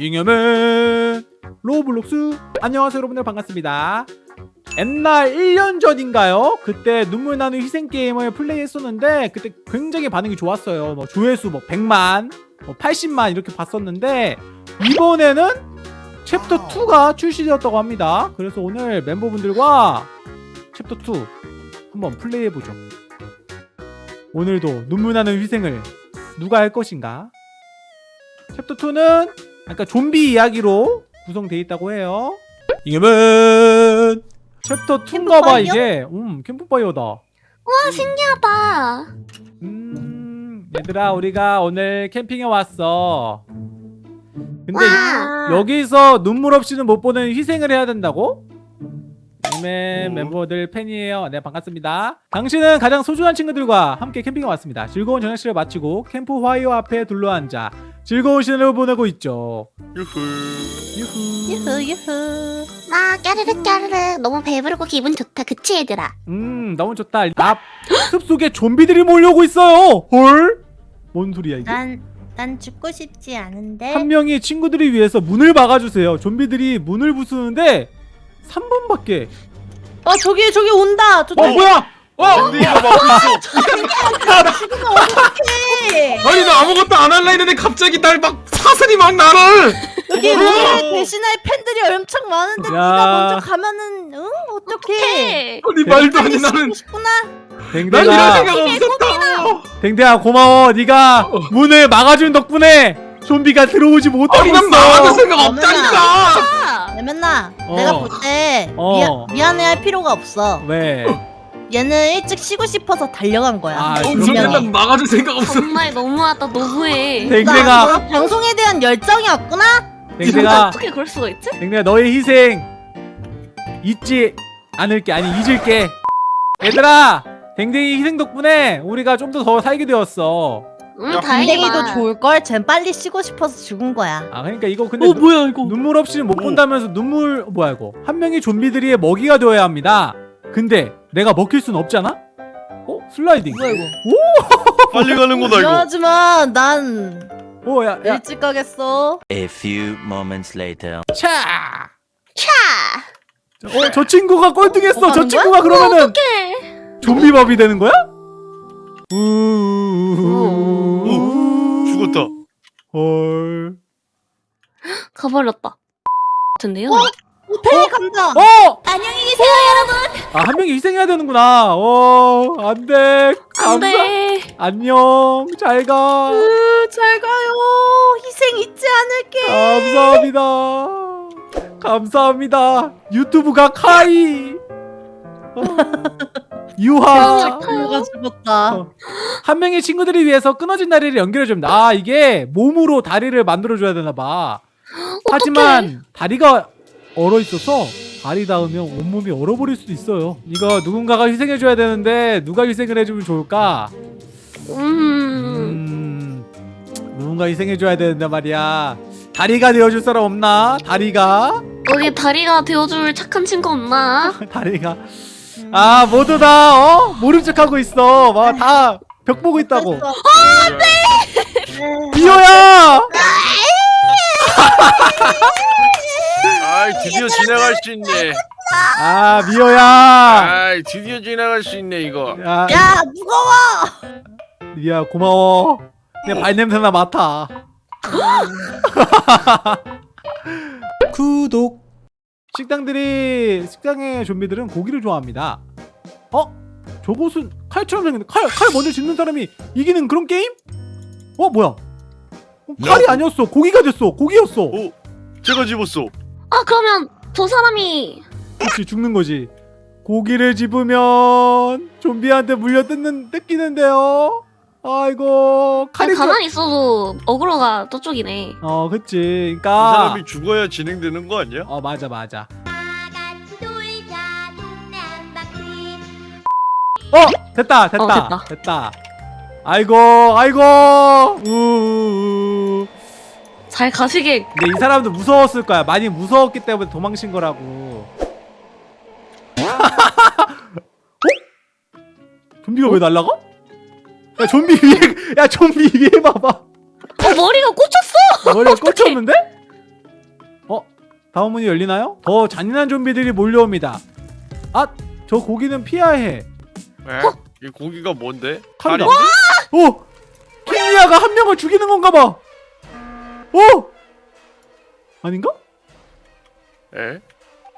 잉여맨 로블록스. 안녕하세요 여러분들. 반갑습니다. 옛날 1년 전인가요? 그때 눈물 나는 희생 게임을 플레이했었는데 그때 굉장히 반응이 좋았어요. 뭐 조회수 뭐 100만 뭐 80만 이렇게 봤었는데 이번에는 챕터 2가 출시되었다고 합니다. 그래서 오늘 멤버분들과 챕터 2 한번 플레이해보죠. 오늘도 눈물 나는 희생을 누가 할 것인가? 챕터 2는 아까 좀비 이야기로 구성되어 있다고 해요 이게면 챕터 2인가 봐 캠프파이어? 이게 음 캠프파이어다 와 신기하다. 음 얘들아 우리가 오늘 캠핑에 왔어 근데 와. 여기서 눈물 없이는 못 보는 희생을 해야 된다고? 네 멤버들 팬이에요 네 반갑습니다 당신은 가장 소중한 친구들과 함께 캠핑에 왔습니다 즐거운 저녁 시간을 마치고 캠프 화이어 앞에 둘러앉아 즐거운 시간을 보내고 있죠. 유후. 유후. 유후 유후. 아 까르르 까르르 너무 배부르고 기분 좋다. 그치 얘들아? 음 너무 좋다. 앞 숲속에 좀비들이 몰려오고 있어요. 헐? 뭔 소리야 이게? 난, 난 죽고 싶지 않은데. 한 명이 친구들을 위해서 문을 막아주세요. 좀비들이 문을 부수는데 3분밖에. 어 저기 저기 온다. 저기 어 뭐야? 와 근데 이거 막 어떡해 아니 나 아무것도 안 할라 했는데 갑자기 날 막 사슬이 막 나를. 여기. 우리 대신할 팬들이 엄청 많은데 야. 네가 먼저 가면은 응 어떡해 아니 말도 안돼 나는. 싶구나 난 이런 댕댕아 생각 없었다. 댕댕아 고마워 네가 문을 막아준 덕분에 좀비가 들어오지 못하고 아니 난 나가는 있어 생각 없다니까. 아, 레면나 어. 내가 볼때 어. 미안해할 필요가 없어 왜? 얘는 일찍 쉬고 싶어서 달려간 거야 아, 어, 분명히. 맨날 막아줄 생각 없어. 정말 너무하다 너무해. 댕댕아 나 방송에 대한 열정이었구나 댕댕아 어떻게 그럴 수가 있지? 댕댕아 너의 희생 잊지 않을게 아니 잊을게 얘들아 댕댕이 희생 덕분에 우리가 좀 더 더 살게 되었어 음 다행이다. 댕댕이도 좋을걸 쟨 빨리 쉬고 싶어서 죽은 거야 아 그러니까 이거 근데 어 뭐야 이거? 눈물 없이는 못 오. 본다면서 눈물 어, 뭐야 이거 한 명이 좀비들의 먹이가 되어야 합니다 근데 내가 먹힐 순 없잖아? 어? 슬라이딩 뭐야 이거 빨리 가는 거다 미안하지만 난 오 야, 야. 일찍 가겠어 A few moments later. 차! 차. 어, 저 친구가 꼴등했어. 뭐저 친구가 그러면은 어떡해. 좀비밥이 되는 거야? 우. 오, 죽었다. 헐. 가버렸다. 같은데요? 호텔 간다 어! 안녕히 계세요 여러분. 아, 한 명이 희생해야 되는구나. 어, 안 돼. 감사- 안돼. 안녕. 잘 가. 으, 잘 가요 희생 잊지 않을게 감사합니다. 감사합니다. 유튜브가 카이. 어. 유하. 죽었다 어. 한 명의 친구들을 위해서 끊어진 다리를 연결해 줍니다. 아 이게 몸으로 다리를 만들어 줘야 되나 봐. 하지만 다리가 얼어 있어서 다리 닿으면 온몸이 얼어버릴 수도 있어요. 이거 누군가가 희생해 줘야 되는데 누가 희생을 해주면 좋을까? 음. 음 누군가 희생해 줘야 되는데 말이야. 다리가 되어줄 사람 없나? 다리가 어디 다리가 되어줄 착한 친구 없나? 다리가 아 모두 다 어? 모른 척하고 있어. 막 다 벽 보고 있다고. 네. 비호야! 지나갈 수 있네. 아 미호야. 아이 드디어 지나갈 수 있네 이거. 야. 야 무거워. 미야 고마워. 내 발냄새나 맡아. 구독. 식당들이 식당의 좀비들은 고기를 좋아합니다. 어? 저곳은 칼처럼 생겼는데 칼, 칼 먼저 짚는 사람이 이기는 그런 게임? 어 뭐야? 어, 칼이 아니었어. 고기가 됐어. 고기였어. 오, 제가 집었어. 아 그러면 저 사람이 그렇지 죽는 거지? 고기를 집으면 좀비한테 물려 뜯는 뜯기는데요? 아이고 칼이 가만히 있어도 어그로가 저쪽이네. 어 그치. 이 그니까 사람이 죽어야 진행되는 거 아니야? 어 맞아 맞아. 어 됐다 됐다 어, 됐다. 아이고 아이고. 우우우 잘 가시게. 근데 이 사람도 무서웠을 거야 많이 무서웠기 때문에 도망친 거라고 어? 좀비가 왜 날라가? 야 좀비 위에 야 좀비 위에 봐봐 어 머리가 꽂혔어. 머리가 꽂혔는데? 다음 문이 열리나요? 더 잔인한 좀비들이 몰려옵니다. 아, 저 고기는 피해야 해. 에? 이 고기가 뭔데? 칼이다. 칼이- 오! 킹리아가 한 명을 죽이는 건가 봐. 오! 아닌가? 에?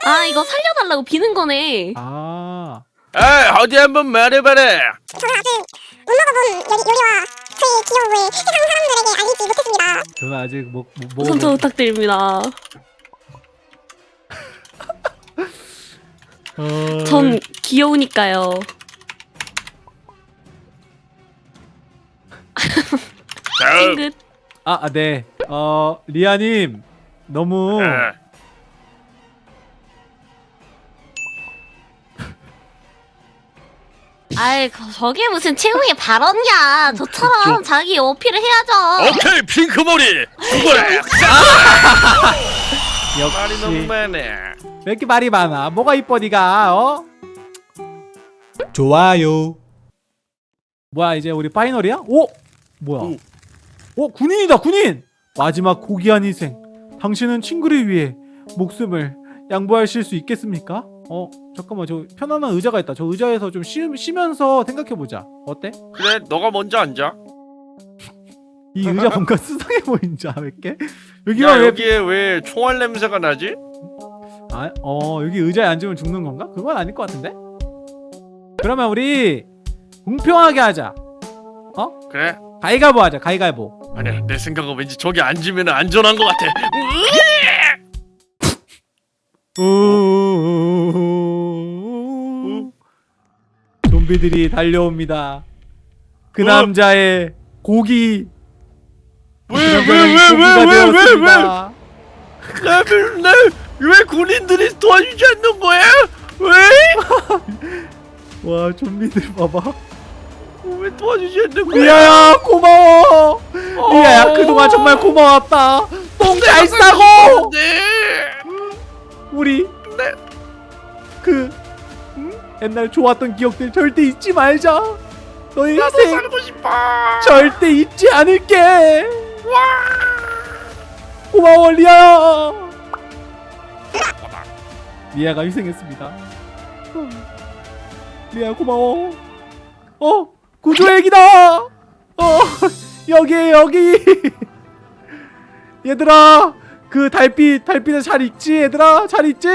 아 이거 살려달라고 비는 거네. 아. 에 어디 한번 말해봐라. 저는 아직 못 먹어본 요리, 요리와 저희 기여부의 세상 사람들에게 알리지 못했습니다. 저는 아직 뭐, 뭐, 선처 뭐 부탁드립니다. 어... 전 귀여우니까요. 다음. 찡긋. 아, 아, 네. 어, 리아님 너무 에. 아이 그- 저게 무슨 최후의 발언이야. 저처럼 자기 어필을 해야죠. 오케이 핑크머리 죽어라. 말이 너무 역시 많네. 왜 이렇게 말이 많아? 뭐가 이뻐 니가? 어? 좋아요. 뭐야 이제 우리 파이널이야? 오! 뭐야? 오. 오 군인이다 군인! 마지막 고귀한 희생. 당신은 친구를 위해 목숨을 양보하실 수 있겠습니까? 어 잠깐만 저 편안한 의자가 있다. 저 의자에서 좀 쉬, 쉬면서 생각해보자. 어때? 그래 너가 먼저 앉아. 이 의자 뭔가 수상해 보이는지 알게? 야 여기가 왜? 여기에 왜 총알 냄새가 나지? 아, 어 여기 의자에 앉으면 죽는 건가? 그건 아닐 것 같은데? 그러면 우리 공평하게 하자. 그래. 가위가위보 하자. 가위가위보. 아니야 내 생각은 왠지 저기 앉으면 안전한 것 같아. 좀비들이 달려옵니다. 그 어? 남자의 고기. 그왜 남자는 왜 고기가 왜왜왜왜 되었습니다. 나를 나왜 군인들이 도와주지 않는 거야? 왜? 와 좀비들 봐봐. 왜 도와주지 않는 거야? 리아야 고마워. 리아야 그동안 정말 고마웠다. 똥잘 싸고. 네. 우리 네. 그 음? 옛날 좋았던 기억들 절대 잊지 말자. 너의 싶어. 절대 잊지 않을게. 고마워 리아야. 리아가 희생했습니다. 어. 리아 고마워. 어 구조액이다. 어 여기 여기. 얘들아 그 달빛 달빛에 잘 있지 얘들아 잘 있지?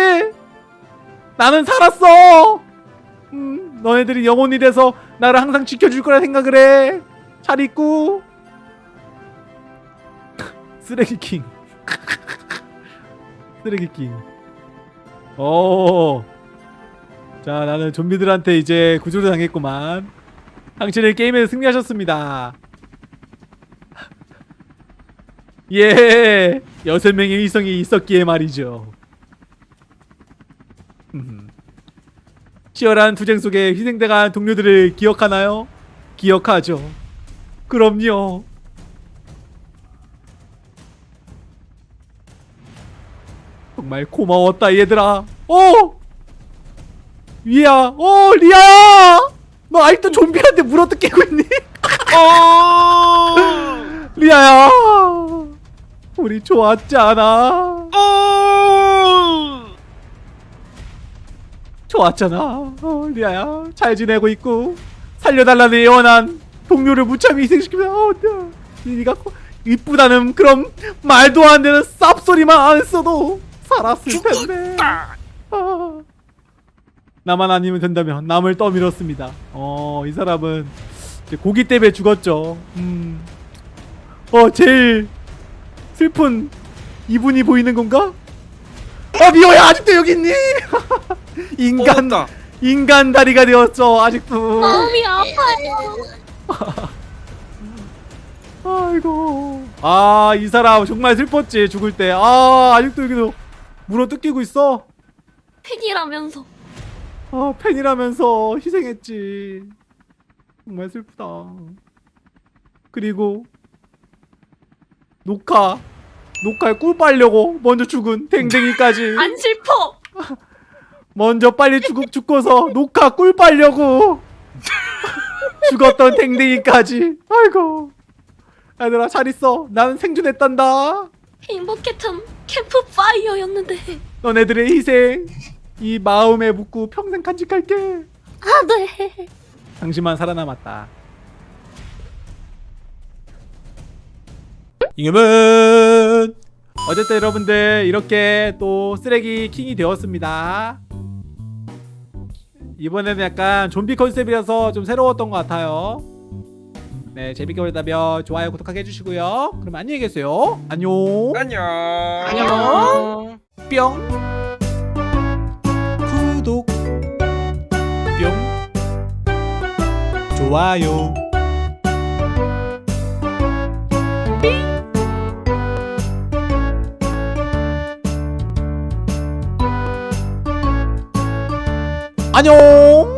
나는 살았어. 음 너네들이 영혼이 돼서 나를 항상 지켜줄 거라 생각을 해. 잘 있고. 쓰레기킹. 쓰레기킹. 오. 자, 나는 좀비들한테 이제 구조를 당했구만. 당신은 게임에서 승리하셨습니다. 예. 여섯 명의 위성이 있었기에 말이죠. 음. 치열한 투쟁 속에 희생당한 동료들을 기억하나요? 기억하죠. 그럼요. 정말 고마웠다 얘들아. 어! 위야, 어 리아야. 너 아직도 좀비한테 물어 뜯기고 있니? 어. 리아야. 우리 좋았지 않아? 어. 좋았잖아. 어, 리아야. 잘 지내고 있고 살려달라는 예원한 동료를 무참히 희생시키면 어, 코- 이쁘다는 그런 말도 안 되는 쌉소리만 안 했어도 살았을 텐데. 아. 나만 아니면 된다면 남을 떠밀었습니다. 어, 이 사람은 이제 고기 때문에 죽었죠. 음. 어, 제일 슬픈 이분이 보이는 건가? 아, 미호야 아직도 여기 있니? 인간 다 인간 다리가 되었죠 아직도 마음이 아파요. 아이고 아 이 사람 정말 슬펐지 죽을 때 아 아직도 여기도 물어 뜯기고 있어 팬이라면서. 아 팬이라면서 희생했지. 정말 슬프다. 그리고 녹화 녹화에 꿀 빨려고 먼저 죽은 댕댕이까지. 안 슬퍼. 먼저 빨리 죽, 죽고서 녹화 꿀 빨려고 죽었던 댕댕이까지. 아이고. 얘들아 잘 있어. 나는 생존했단다. 행복했참. 캠프파이어였는데. 너네들의 희생 이 마음에 묻고 평생 간직할게. 아, 네. 당신만 살아남았다. 잉여맨 어쨌든 여러분들 이렇게 또 쓰레기 킹이 되었습니다. 이번에는 약간 좀비 컨셉이라서 좀 새로웠던 것 같아요. 네 재밌게 보셨다면 좋아요 구독하게 해주시고요. 그럼 안녕히 계세요. 안녕. 안녕. 안녕. 뿅 좋아요. 안녕